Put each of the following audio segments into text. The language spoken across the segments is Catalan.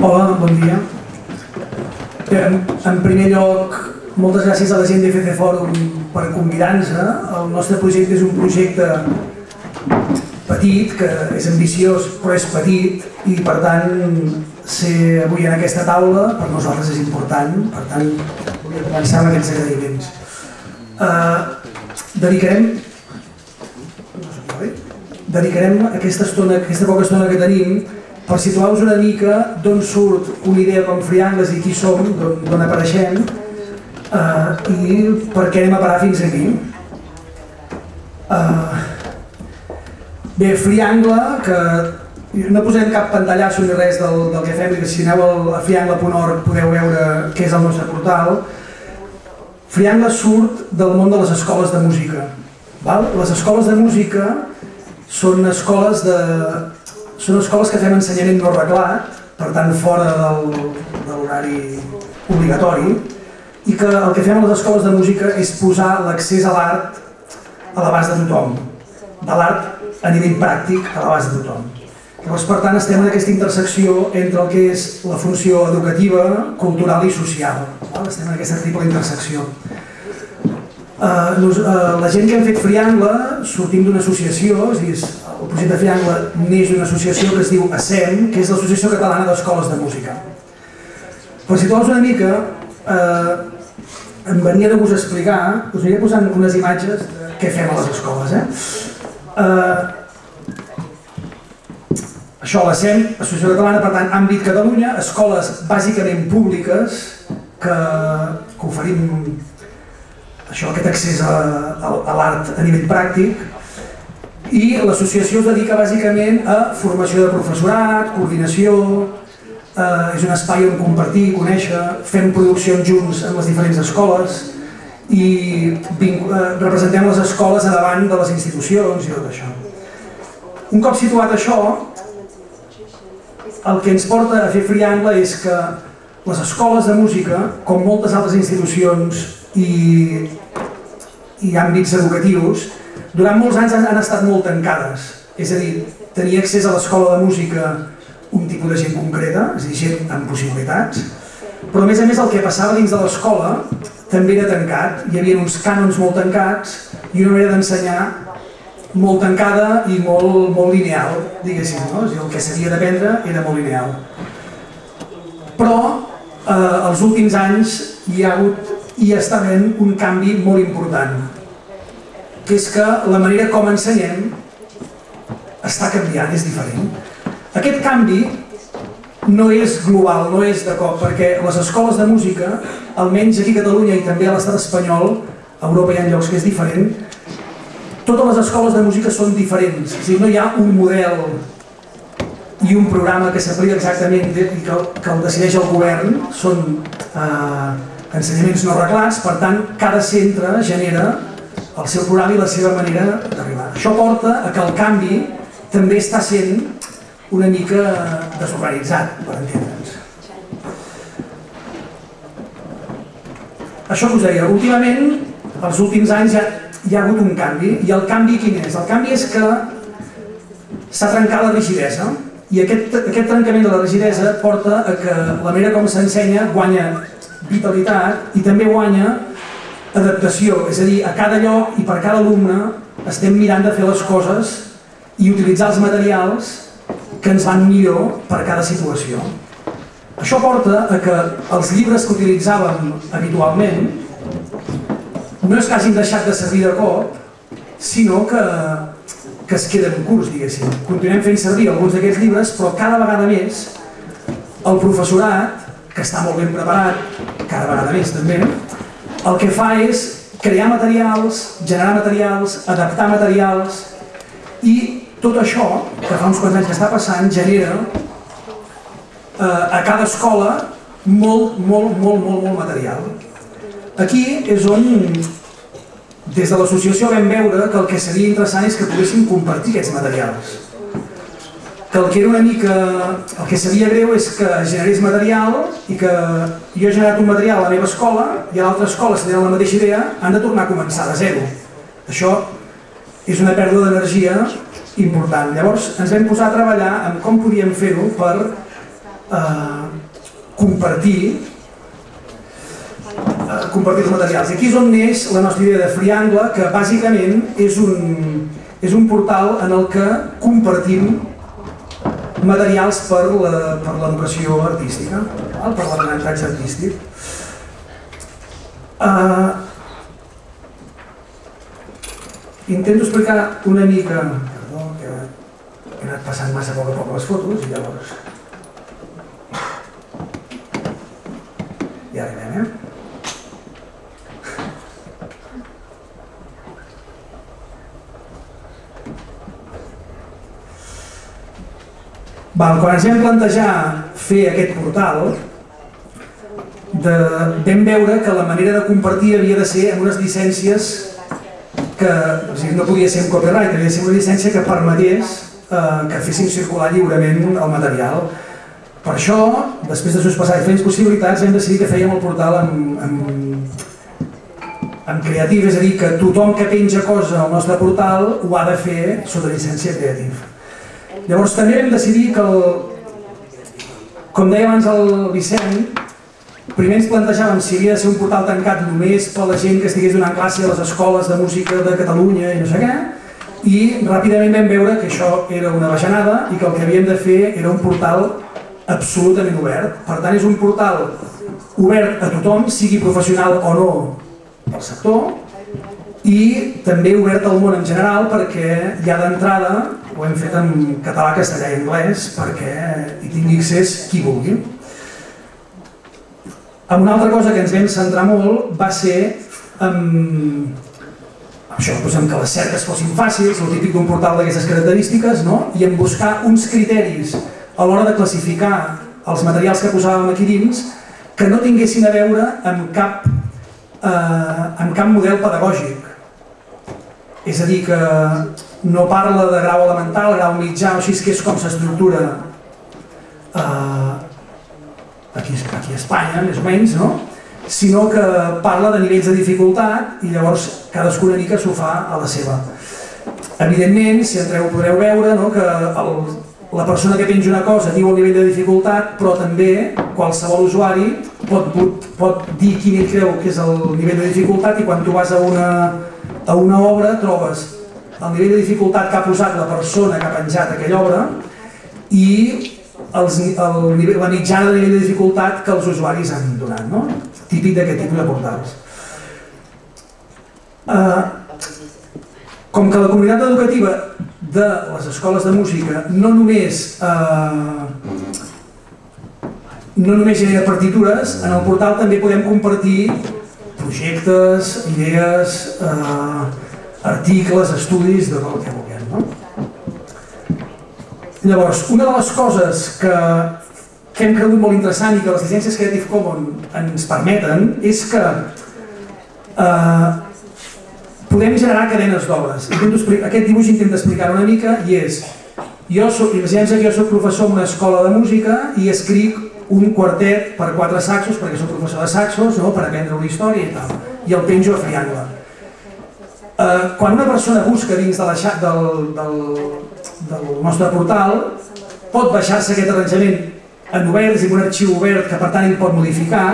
Hola, bon dia. En, en primer lloc, moltes gràcies a la gent d'FC Fòrum per convidar-nos. El nostre projecte és un projecte petit, que és ambiciós però és petit i per tant ser avui en aquesta taula per nosaltres és important, per tant volia començar amb aquests agraïments. Uh, dedicarem dedicarem aquesta estona, aquesta poca estona que tenim per situar-vos una mica d'on surt una idea com Friangles i qui som, d'on apareixem uh, i per què anem a parar fins aquí. Uh, bé, Friangle, que no posem cap pantallasso ni res del, del que fem, que si aneu a friangle.org podeu veure què és el nostre portal. Friangle surt del món de les escoles de música. Val? Les escoles de música són escoles de, són escoles que fem ensenyament no reglat, per tant fora del, de l'horari obligatori, i que el que fem a les escoles de música és posar l'accés a l'art a l'abast de tothom, de l'art a nivell pràctic a l'abast de tothom. Llavors, per tant, estem en aquesta intersecció entre el que és la funció educativa, cultural i social. Estem en aquesta triple intersecció. Uh, nos, uh, la gent que hem fet Friangle sortim d'una associació, és dir, el projecte Friangle neix d'una associació que es diu ASEM, que és l'Associació Catalana d'Escoles de Música. Per situar-vos una mica, eh, em venia de vos explicar, us aniré posant unes imatges de què fem a les escoles. Eh? Eh, això, l'ASEM, Associació Catalana, per tant, àmbit Catalunya, escoles bàsicament públiques que, que oferim això, aquest accés a, a, a l'art a nivell pràctic i l'associació es dedica bàsicament a formació de professorat, coordinació, eh, és un espai on compartir, conèixer, fem produccions junts en les diferents escoles i eh, representem les escoles a davant de les institucions i tot això. Un cop situat això, el que ens porta a fer Friangle és que les escoles de música, com moltes altres institucions i, i àmbits educatius, durant molts anys han estat molt tancades. És a dir, tenia accés a l'escola de música un tipus de gent concreta, és a dir, gent amb possibilitats, però a més a més el que passava dins de l'escola també era tancat, hi havia uns cànons molt tancats i una manera d'ensenyar molt tancada i molt, molt lineal, diguéssim, no? És dir, el que s'havia d'aprendre era molt lineal. Però eh, els últims anys hi ha hagut i està havent un canvi molt important, que és que la manera com ensenyem està canviant, és diferent. Aquest canvi no és global, no és de cop, perquè les escoles de música, almenys aquí a Catalunya i també a l'estat espanyol, a Europa hi ha llocs que és diferent, totes les escoles de música són diferents, és dir, no hi ha un model i un programa que s'aplica exactament i que, que el decideix el govern, són eh, ensenyaments no reglats, per tant, cada centre genera el seu programa i la seva manera d'arribar. Això porta a que el canvi també està sent una mica desorganitzat, per entendre'ns. Això us deia, últimament, els últims anys ja hi ha hagut un canvi, i el canvi quin és? El canvi és que s'ha trencat la rigidesa, i aquest, aquest trencament de la rigidesa porta a que la manera com s'ensenya guanya vitalitat i també guanya adaptació, és a dir, a cada lloc i per cada alumne estem mirant de fer les coses i utilitzar els materials que ens van millor per cada situació. Això porta a que els llibres que utilitzàvem habitualment no és que hagin deixat de servir de cop, sinó que, que es queden curts, diguéssim. Continuem fent servir alguns d'aquests llibres, però cada vegada més el professorat, que està molt ben preparat, cada vegada més també, el que fa és crear materials, generar materials, adaptar materials i tot això, que fa uns quants anys que està passant, genera eh, a cada escola molt, molt, molt, molt, molt material. Aquí és on des de l'associació vam veure que el que seria interessant és que poguéssim compartir aquests materials que el que era una mica... el que sabia greu és que generés material i que jo he generat un material a la meva escola i a l'altra escola, si tenen la mateixa idea, han de tornar a començar de zero. Això és una pèrdua d'energia important. Llavors ens vam posar a treballar en com podíem fer-ho per eh, compartir eh, compartir els materials. I aquí és on neix la nostra idea de Friangle, que bàsicament és un, és un portal en el que compartim materials per l'educació artística, per l'aprenentatge artístic. Uh, intento explicar una mica, perdó, que he anat passant massa a poc a poc les fotos i llavors... Ja arribem, eh? Val, quan ens vam plantejar fer aquest portal, de, vam veure que la manera de compartir havia de ser amb unes llicències que o sigui, no podia ser un copyright, havia de ser una llicència que permetés eh, que fessin circular lliurement el material. Per això, després de sospesar diferents possibilitats, hem decidit que fèiem el portal amb, amb, amb creatiu, és a dir, que tothom que penja cosa al nostre portal ho ha de fer sota llicència creativa. Llavors també vam decidir que, el, com deia abans el Vicent, primer ens plantejàvem si havia de ser un portal tancat només per la gent que estigués donant classe a les escoles de música de Catalunya i no sé què, i ràpidament vam veure que això era una bajanada i que el que havíem de fer era un portal absolutament obert. Per tant, és un portal obert a tothom, sigui professional o no del sector, i també obert al món en general perquè ja d'entrada ho hem fet en català, castellà i anglès perquè hi tingui accés qui vulgui. Una altra cosa que ens vam centrar molt va ser en, això, doncs en que les cerques fossin fàcils, el típic d'un portal d'aquestes característiques, no? i en buscar uns criteris a l'hora de classificar els materials que posàvem aquí dins que no tinguessin a veure amb cap, eh, amb cap model pedagògic. És a dir, que no parla de grau elemental, grau mitjà, o així que és com s'estructura eh, aquí, aquí a Espanya, més o menys, no? sinó que parla de nivells de dificultat i llavors cadascuna mica s'ho fa a la seva. Evidentment, si entreu podreu veure no, que el, la persona que penja una cosa diu el nivell de dificultat, però també qualsevol usuari pot, pot, pot dir quin creu que és el nivell de dificultat i quan tu vas a una, a una obra trobes el nivell de dificultat que ha posat la persona que ha penjat aquella obra i els, el nivell, la mitjana de nivell de dificultat que els usuaris han donat, no? típic d'aquest tipus de portals. Uh, com que la comunitat educativa de les escoles de música no només uh, no només genera partitures, en el portal també podem compartir projectes, idees, eh, articles, estudis, de tot el que vulguem. No? Llavors, una de les coses que, que hem cregut molt interessant i que les llicències Creative Commons ens permeten és que eh, podem generar cadenes d'obres. Aquest dibuix intenta explicar una mica i és jo soc, imaginem que jo soc professor en una escola de música i escric un quartet per quatre saxos, perquè soc professor de saxos, no? per aprendre una història i tal, i el penjo a Friangle. Eh, quan una persona busca dins de la xat del, del, del nostre portal, pot baixar-se aquest arranjament en obert, és un arxiu obert que per tant ell pot modificar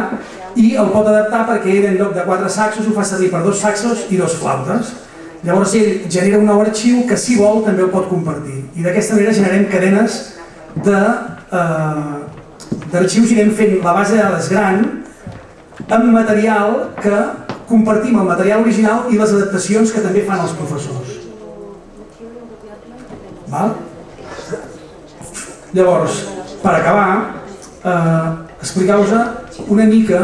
i el pot adaptar perquè ell en lloc de quatre saxos ho fa servir per dos saxos i dos flautes. Llavors ell genera un nou arxiu que si vol també el pot compartir i d'aquesta manera generem cadenes de eh, d'arxius i anem fent la base de dades gran amb material que compartim el material original i les adaptacions que també fan els professors. Val? Llavors, per acabar, eh, explicar-vos una mica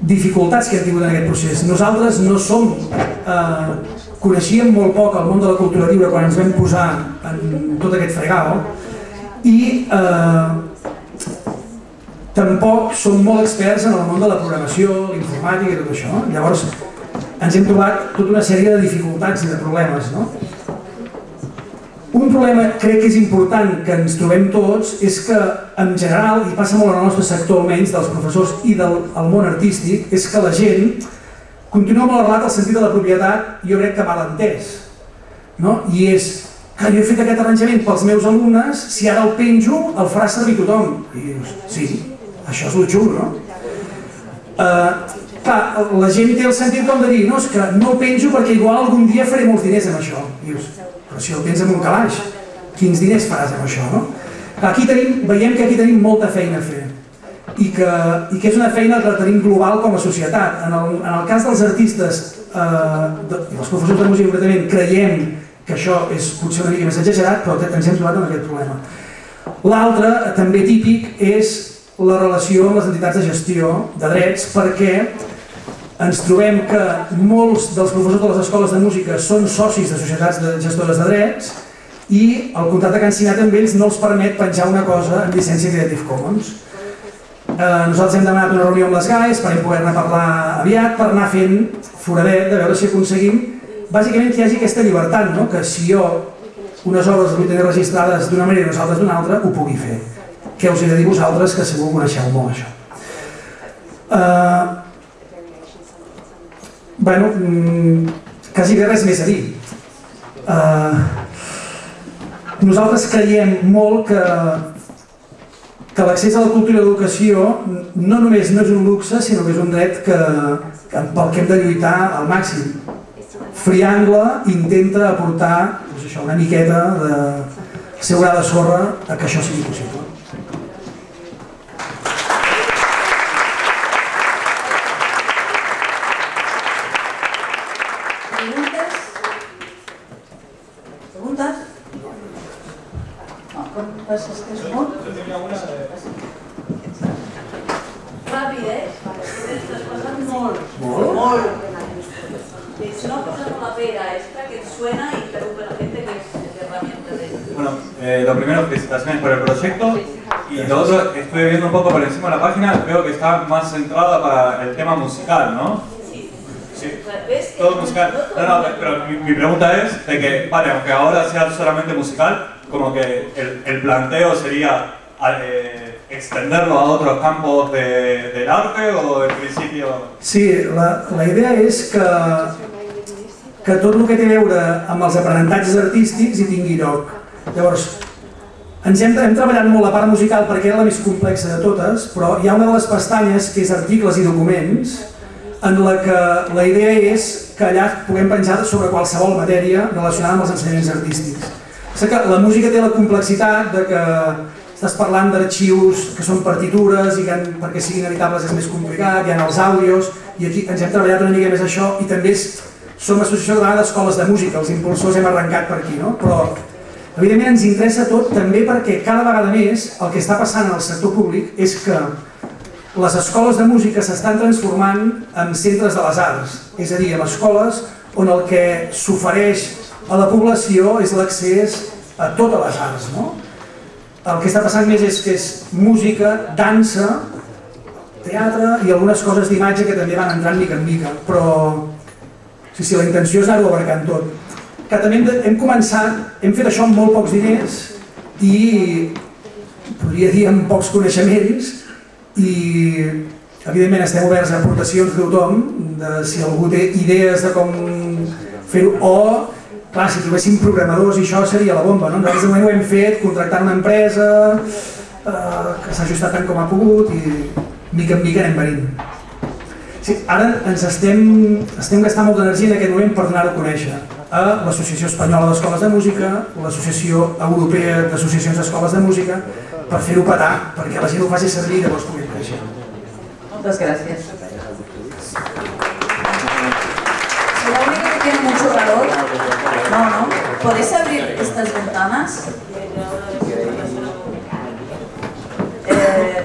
dificultats que hem tingut en aquest procés. Nosaltres no som... Eh, coneixíem molt poc el món de la cultura lliure quan ens vam posar en tot aquest fregau i eh, tampoc som molt experts en el món de la programació, l'informàtica i tot això. Llavors, ens hem trobat tota una sèrie de dificultats i de problemes. No? Un problema crec que és important que ens trobem tots és que en general, i passa molt en el nostre sector almenys, dels professors i del el món artístic, és que la gent continua molt arrelat al sentit de la propietat, jo crec que mal entès. No? I és que jo he fet aquest arranjament pels meus alumnes, si ara el penjo, el farà servir tothom. I dius, sí, això és el xulo, no? Uh, clar, la gent té el sentit com de dir, no, és que no penjo perquè igual algun dia faré molts diners amb això. Dius, però si el tens en un calaix, quins diners faràs amb això, no? Aquí tenim, veiem que aquí tenim molta feina a fer i que, i que és una feina que tenim global com a societat. En el, en el cas dels artistes eh, de, i els professors de música concretament creiem que això és potser una mica més exagerat, però ens hem trobat amb aquest problema. L'altre, també típic, és la relació amb les entitats de gestió de drets, perquè ens trobem que molts dels professors de les escoles de música són socis de societats de gestores de drets i el contracte que han signat amb ells no els permet penjar una cosa en llicència Creative Commons. Eh, nosaltres hem demanat una reunió amb les GAES per poder-ne parlar aviat, per anar fent foradet, de veure si aconseguim bàsicament que hi hagi aquesta llibertat, no? que si jo unes obres les vull tenir registrades d'una manera i nosaltres d'una altra, ho pugui fer. Què us he de dir vosaltres, que segur coneixeu molt això. Uh, bueno, mm, quasi res més a dir. Uh, nosaltres creiem molt que que l'accés a la cultura i l'educació no només no és un luxe, sinó que és un dret que, que pel que hem de lluitar al màxim. Friangle intenta aportar doncs això, una miqueta de seu gra de sorra a que això sigui possible. Preguntes? No, preguntes és que és molt. Ràpid, eh? Estàs passant molt. Molt? Molt. Si no posamos la pera extra que suena y interrumpe a la gente que es herramienta de... Bueno, eh, lo primero, felicitaciones por el proyecto. Y lo otro, estuve viendo un poco por encima de la página, veo que está más centrada para el tema musical, ¿no? Sí. ¿Ves? Todo musical. No, no, pero mi, mi pregunta es de que, vale, aunque ahora sea solamente musical, como que el, el planteo sería eh, extenderlo a otros campos de, del arte o en principio... Sí, la, la idea és que, que tot el que té a veure amb els aprenentatges artístics hi tingui lloc. Llavors, ens hem, hem treballat molt la part musical perquè era la més complexa de totes, però hi ha una de les pestanyes que és articles i documents, en la que la idea és que allà puguem penjar sobre qualsevol matèria relacionada amb els ensenyaments artístics. Sé que la música té la complexitat de que estàs parlant d'arxius que són partitures i que perquè siguin editables és més complicat, hi ha els àudios, i aquí ens hem treballat una mica més això i també és, som associació de d'escoles de música, els impulsors hem arrencat per aquí, no? però evidentment ens interessa tot també perquè cada vegada més el que està passant al sector públic és que les escoles de música s'estan transformant en centres de les arts, és a dir, en escoles on el que s'ofereix a la població és l'accés a totes les arts. No? El que està passant més és que és música, dansa, teatre i algunes coses d'imatge que també van entrant mica en mica, però sí, sí, la intenció és anar-ho abarcant tot. Que també hem, de, hem començat, hem fet això amb molt pocs diners i podria dir amb pocs coneixements i evidentment estem oberts a aportacions de tothom, de si algú té idees de com fer-ho, o clar, si trobéssim programadors i això seria la bomba, no? Nosaltres de moment ho hem fet contractant una empresa eh, que s'ha ajustat tant com ha pogut i mica en mica anem venint. Sí, ara ens estem, estem gastant molta energia en aquest moment per donar-ho a conèixer a l'Associació Espanyola d'Escoles de Música, l'Associació Europea d'Associacions d'Escoles de Música, per fer-ho petar, perquè la gent ho faci servir i llavors pugui Muchas gracias. Si la única que tiene mucho calor, no, no. ¿Podéis abrir estas ventanas? Eh.